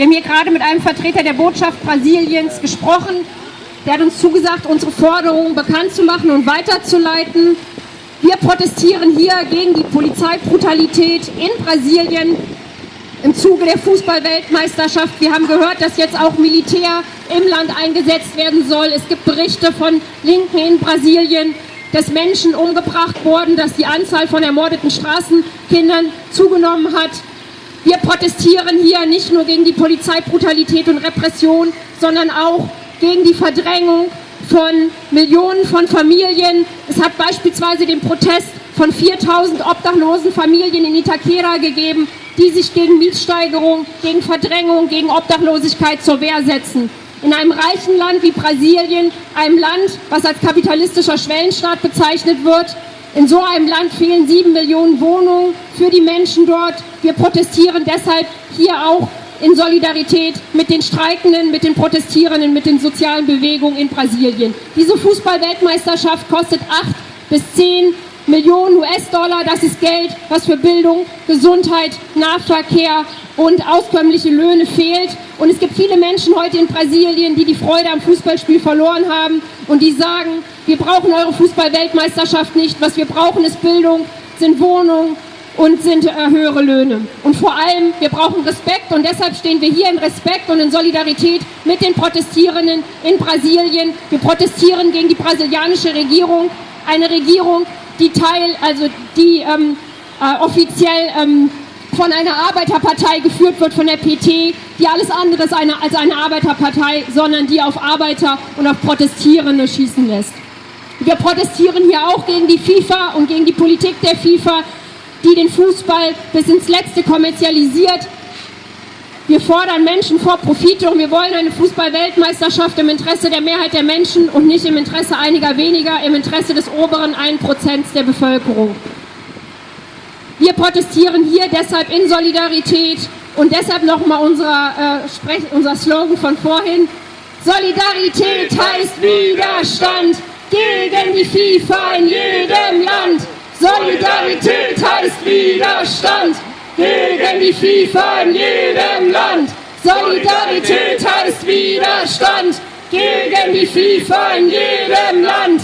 Wir haben hier gerade mit einem Vertreter der Botschaft Brasiliens gesprochen. Der hat uns zugesagt, unsere Forderungen bekannt zu machen und weiterzuleiten. Wir protestieren hier gegen die Polizeibrutalität in Brasilien im Zuge der Fußballweltmeisterschaft. Wir haben gehört, dass jetzt auch Militär im Land eingesetzt werden soll. Es gibt Berichte von Linken in Brasilien, dass Menschen umgebracht wurden, dass die Anzahl von ermordeten Straßenkindern zugenommen hat. Wir protestieren hier nicht nur gegen die Polizeibrutalität und Repression, sondern auch gegen die Verdrängung von Millionen von Familien. Es hat beispielsweise den Protest von 4000 obdachlosen Familien in Itaquera gegeben, die sich gegen Mietsteigerung, gegen Verdrängung, gegen Obdachlosigkeit zur Wehr setzen. In einem reichen Land wie Brasilien, einem Land, was als kapitalistischer Schwellenstaat bezeichnet wird, in so einem Land fehlen sieben Millionen Wohnungen für die Menschen dort. Wir protestieren deshalb hier auch in Solidarität mit den Streikenden, mit den Protestierenden, mit den sozialen Bewegungen in Brasilien. Diese Fußballweltmeisterschaft kostet acht bis zehn Millionen US-Dollar. Das ist Geld, was für Bildung, Gesundheit, Nahverkehr und auskömmliche Löhne fehlt. Und es gibt viele Menschen heute in Brasilien, die die Freude am Fußballspiel verloren haben und die sagen, wir brauchen eure Fußball-Weltmeisterschaft nicht. Was wir brauchen, ist Bildung, sind Wohnungen und sind äh, höhere Löhne. Und vor allem, wir brauchen Respekt und deshalb stehen wir hier in Respekt und in Solidarität mit den Protestierenden in Brasilien. Wir protestieren gegen die brasilianische Regierung, eine Regierung, die Teil, also die ähm, äh, offiziell ähm, von einer Arbeiterpartei geführt wird, von der PT, die alles andere ist eine, als eine Arbeiterpartei, sondern die auf Arbeiter und auf Protestierende schießen lässt. Wir protestieren hier auch gegen die FIFA und gegen die Politik der FIFA, die den Fußball bis ins Letzte kommerzialisiert, wir fordern Menschen vor Profite und wir wollen eine Fußball-Weltmeisterschaft im Interesse der Mehrheit der Menschen und nicht im Interesse einiger weniger, im Interesse des oberen 1% der Bevölkerung. Wir protestieren hier deshalb in Solidarität und deshalb nochmal unser, äh, unser Slogan von vorhin. Solidarität heißt Widerstand gegen die FIFA in jedem Land. Solidarität heißt Widerstand gegen die FIFA in jedem Land. Solidarität heißt Widerstand gegen die FIFA in jedem Land.